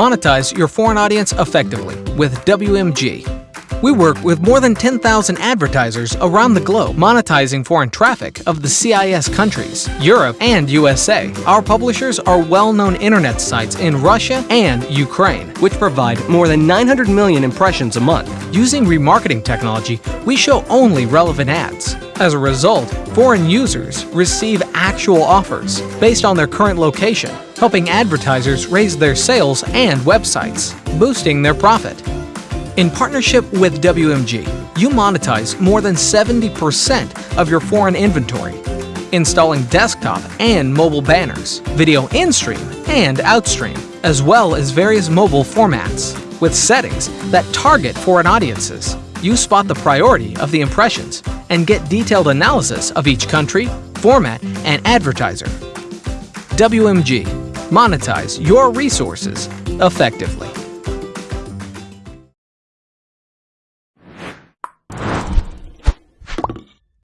Monetize your foreign audience effectively with WMG. We work with more than 10,000 advertisers around the globe monetizing foreign traffic of the CIS countries, Europe, and USA. Our publishers are well-known internet sites in Russia and Ukraine, which provide more than 900 million impressions a month. Using remarketing technology, we show only relevant ads. As a result, foreign users receive actual offers based on their current location, helping advertisers raise their sales and websites, boosting their profit. In partnership with WMG, you monetize more than 70% of your foreign inventory, installing desktop and mobile banners, video in-stream and outstream, as well as various mobile formats. With settings that target foreign audiences, you spot the priority of the impressions and get detailed analysis of each country, format, and advertiser. WMG. Monetize your resources effectively.